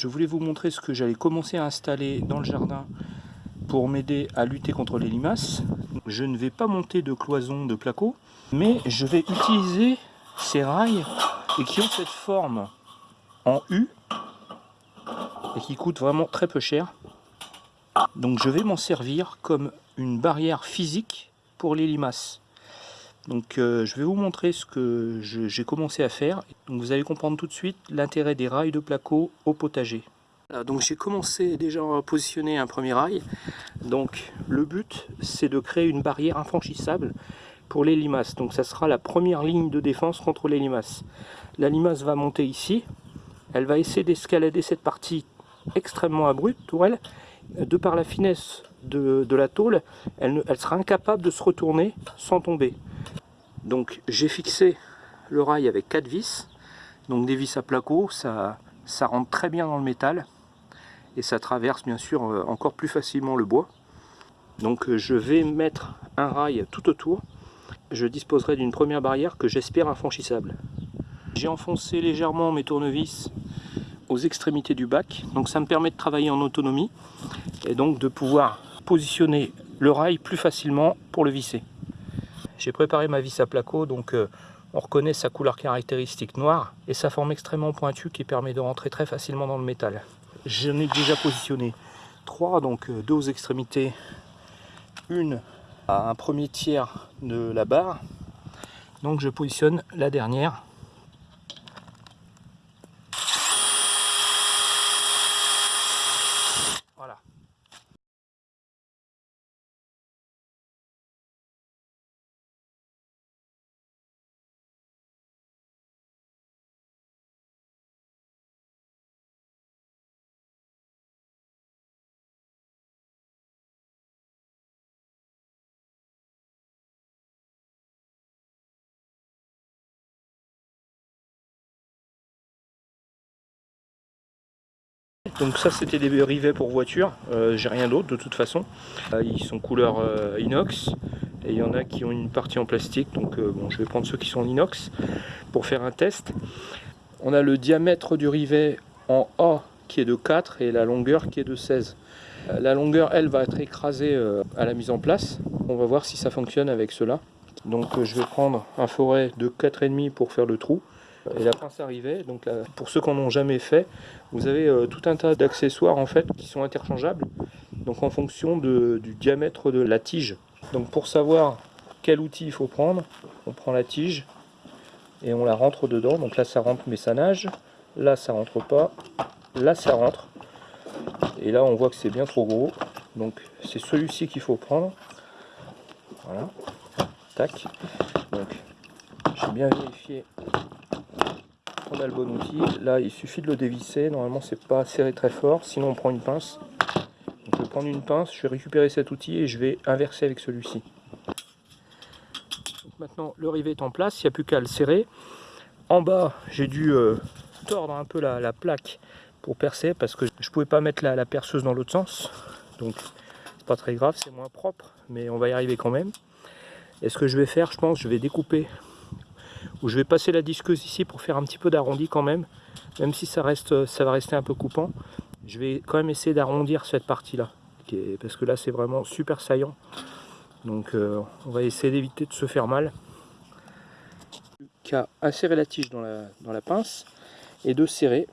Je voulais vous montrer ce que j'allais commencer à installer dans le jardin pour m'aider à lutter contre les limaces. Je ne vais pas monter de cloison de placo, mais je vais utiliser ces rails et qui ont cette forme en U et qui coûtent vraiment très peu cher. Donc je vais m'en servir comme une barrière physique pour les limaces. Donc euh, je vais vous montrer ce que j'ai commencé à faire. Donc vous allez comprendre tout de suite l'intérêt des rails de placo au potager. donc j'ai commencé déjà à positionner un premier rail. Donc le but c'est de créer une barrière infranchissable pour les limaces. Donc ça sera la première ligne de défense contre les limaces. La limace va monter ici. Elle va essayer d'escalader cette partie extrêmement abrupte pour elle. De par la finesse de, la tôle, elle sera incapable de se retourner sans tomber. Donc j'ai fixé le rail avec 4 vis, donc des vis à placo, ça, ça rentre très bien dans le métal et ça traverse bien sûr euh, encore plus facilement le bois. Donc euh, je vais mettre un rail tout autour, je disposerai d'une première barrière que j'espère infranchissable. J'ai enfoncé légèrement mes tournevis aux extrémités du bac, donc ça me permet de travailler en autonomie et donc de pouvoir positionner le rail plus facilement pour le visser. J'ai préparé ma vis à placo, donc euh, on reconnaît sa couleur caractéristique noire et sa forme extrêmement pointue qui permet de rentrer très facilement dans le métal. J'en ai déjà positionné trois, donc euh, deux aux extrémités, une à un premier tiers de la barre. Donc je positionne la dernière Donc ça c'était des rivets pour voiture, euh, j'ai rien d'autre de toute façon. Euh, ils sont couleur euh, inox et il y en a qui ont une partie en plastique donc bon je vais prendre ceux qui sont en inox pour faire un test. On a le diamètre du rivet en A qui est de 4 et la longueur qui est de 16. La longueur elle va être écrasée à la mise en place. On va voir si ça fonctionne avec cela. Donc je vais prendre un forêt de 4,5 pour faire le trou et la pince arrivait. Donc pour ceux qui n'en ont jamais fait, vous avez euh, tout un tas d'accessoires en fait qui sont interchangeables. Donc en fonction du diamètre de la tige. Donc pour savoir quel outil il faut prendre, on prend la tige et on la rentre dedans. Donc là ça rentre mais ça nage. Là ça rentre pas. Là ça rentre. Et là on voit que c'est bien trop gros. Donc c'est celui-ci qu'il faut prendre. Voilà. Tac. Donc j'ai bien vérifié on le bon outil. Là, il suffit de le dévisser. Normalement, c'est pas serré très fort. Sinon, on prend une pince. Je vais prendre une pince, je vais récupérer cet outil et je vais inverser avec celui-ci. Maintenant, le rivet est en place. Il n'y a plus qu'à le serrer. En bas, j'ai dû euh, tordre un peu la, plaque pour percer parce que je pouvais pas mettre la, la perceuse dans l'autre sens. Donc, c'est pas très grave, c'est moins propre, mais on va y arriver quand même. Et ce que je vais faire, je pense, je vais découper où je vais passer la disqueuse ici pour faire un petit peu d'arrondi quand même, même si ça, reste, ça va rester un peu coupant. Je vais quand même essayer d'arrondir cette partie-là, parce que là c'est vraiment super saillant. Donc euh, on va essayer d'éviter de se faire mal. Qu'à insérer la tige dans la, dans la pince et de serrer.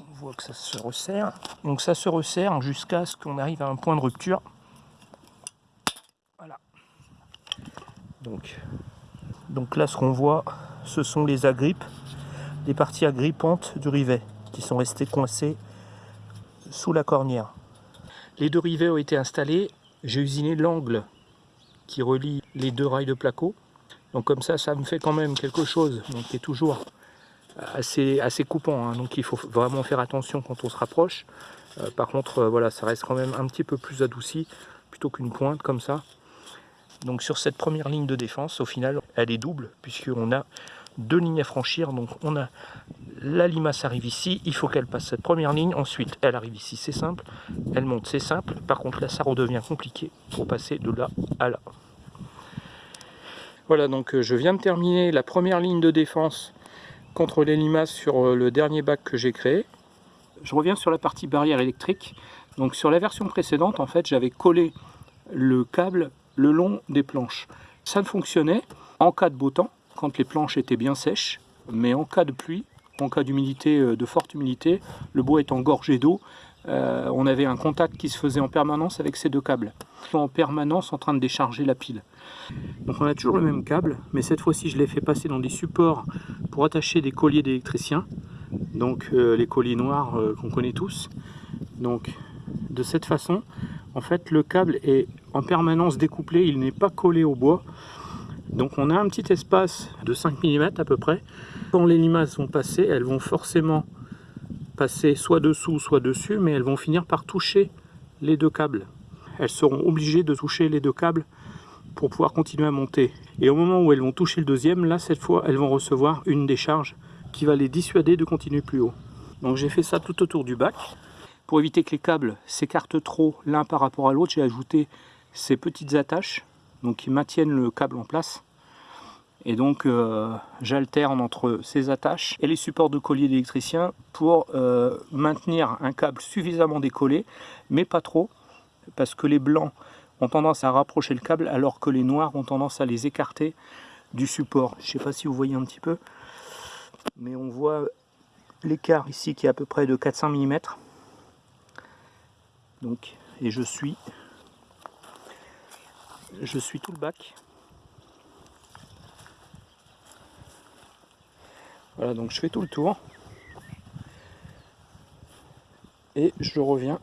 On voit que ça se resserre. Donc ça se resserre jusqu'à ce qu'on arrive à un point de rupture Donc, donc là, ce qu'on voit, ce sont les agrippes, les parties agrippantes du rivet qui sont restées coincées sous la cornière. Les deux rivets ont été installés. J'ai usiné l'angle qui relie les deux rails de placo. Donc comme ça, ça me fait quand même quelque chose donc, qui est toujours assez, assez coupant. Hein. donc il faut vraiment faire attention quand on se rapproche. Euh, par contre, euh, voilà, ça reste quand même un petit peu plus adouci plutôt qu'une pointe comme ça. Donc sur cette première ligne de défense, au final, elle est double, puisqu'on a deux lignes à franchir. Donc on a la limace arrive ici, il faut qu'elle passe cette première ligne. Ensuite, elle arrive ici, c'est simple. Elle monte, c'est simple. Par contre, là, ça redevient compliqué pour passer de là à là. Voilà, donc euh, je viens de terminer la première ligne de défense contre les limaces sur euh, le dernier bac que j'ai créé. Je reviens sur la partie barrière électrique. Donc sur la version précédente, en fait, j'avais collé le câble le long des planches. Ça ne fonctionnait en cas de beau temps, quand les planches étaient bien sèches, mais en cas de pluie, en cas d'humidité, euh, de forte humidité, le bois étant gorgé d'eau, euh, on avait un contact qui se faisait en permanence avec ces deux câbles, en permanence en train de décharger la pile. Donc on a toujours le même câble, mais cette fois-ci je l'ai fait passer dans des supports pour attacher des colliers d'électriciens, donc euh, les colliers noirs qu'on connaît tous. Donc de cette façon, en fait le câble est en permanence découplé, il n'est pas collé au bois. Donc on a un petit espace de 5 mm à peu près. Quand les limaces vont passer, elles vont forcément passer soit dessous, soit dessus, mais elles vont finir par toucher les deux câbles. Elles seront obligées de toucher les deux câbles pour pouvoir continuer à monter. Et au moment où elles vont toucher le deuxième, là cette fois elles vont recevoir une décharge qui va les dissuader de continuer plus haut. Donc j'ai fait ça tout autour du bac. Pour éviter que les câbles s'écartent trop l'un par rapport à l'autre, j'ai ajouté ces petites attaches donc qui maintiennent le câble en place. Et donc euh, j'alterne entre ces attaches et les supports de collier d'électricien pour euh, maintenir un câble suffisamment décollé, mais pas trop, parce que les blancs ont tendance à rapprocher le câble alors que les noirs ont tendance à les écarter du support. Je ne sais pas si vous voyez un petit peu, mais on voit l'écart ici qui est à peu près de 400 mm. Et je suis je suis tout le bac. Voilà, donc je fais tout le tour. Et je reviens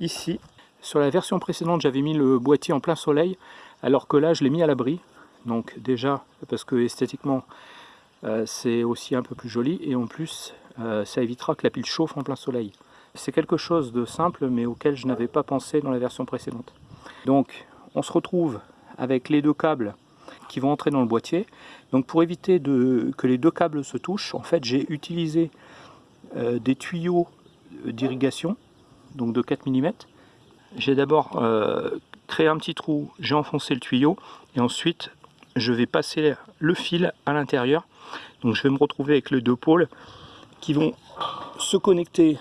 ici. Sur la version précédente, j'avais mis le boîtier en plein soleil, alors que là, je l'ai mis à l'abri. Donc déjà, parce que esthétiquement, euh, c'est aussi un peu plus joli. Et en plus, euh, ça évitera que la pile chauffe en plein soleil. C'est quelque chose de simple, mais auquel je n'avais pas pensé dans la version précédente. Donc, on se retrouve avec les deux câbles qui vont entrer dans le boîtier. Donc pour éviter que les deux câbles se touchent, en fait j'ai utilisé euh, des tuyaux d'irrigation, donc de 4 mm. J'ai d'abord euh, créé un petit trou, j'ai enfoncé le tuyau, et ensuite je vais passer le fil à l'intérieur. Donc je vais me retrouver avec les deux pôles qui vont se connecter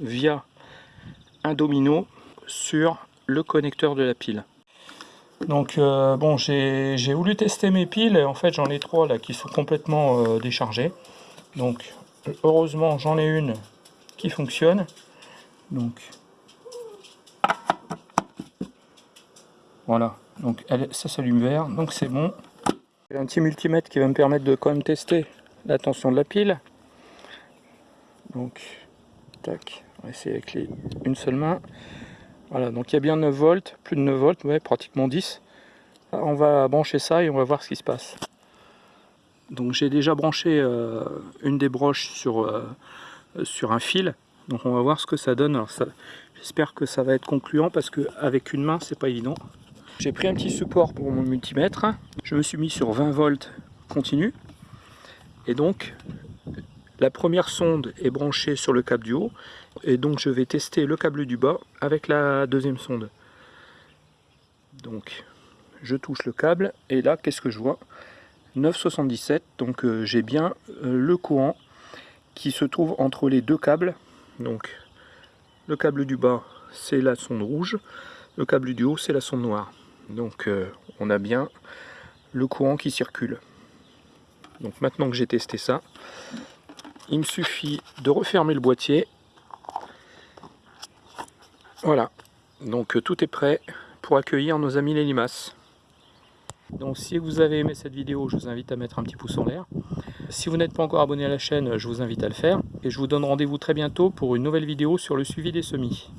via un domino sur le connecteur de la pile. Donc euh, bon, j'ai voulu tester mes piles, en fait j'en ai trois là qui sont complètement euh, déchargées. Donc heureusement j'en ai une qui fonctionne. Donc voilà, donc elle, ça s'allume vert, donc c'est bon. J'ai un petit multimètre qui va me permettre de quand même tester la tension de la pile. Donc, on va essayer avec une seule main. Voilà, donc il y a bien 9 volts, plus de 9 volts, ouais, pratiquement 10. On va brancher ça et on va voir ce qui se passe. Donc j'ai déjà branché euh, une des broches sur, euh, sur un fil. Donc on va voir ce que ça donne. J'espère que ça va être concluant parce qu'avec une main, c'est pas évident. J'ai pris un petit support pour mon multimètre. Je me suis mis sur 20 volts continu. Et donc, la première sonde est branchée sur le câble du haut et donc je vais tester le câble du bas avec la deuxième sonde. Donc je touche le câble et là qu'est-ce que je vois? 9,77 donc euh, j'ai bien euh, le courant qui se trouve entre les deux câbles. Donc le câble du bas c'est la sonde rouge. Le câble du haut c'est la sonde noire. Donc euh, on a bien le courant qui circule. Donc maintenant que j'ai testé ça il me suffit de refermer le boîtier voilà, donc euh, tout est prêt pour accueillir nos amis les limaces. Donc si vous avez aimé cette vidéo, je vous invite à mettre un petit pouce en l'air. Si vous n'êtes pas encore abonné à la chaîne, je vous invite à le faire. Et je vous donne rendez-vous très bientôt pour une nouvelle vidéo sur le suivi des semis.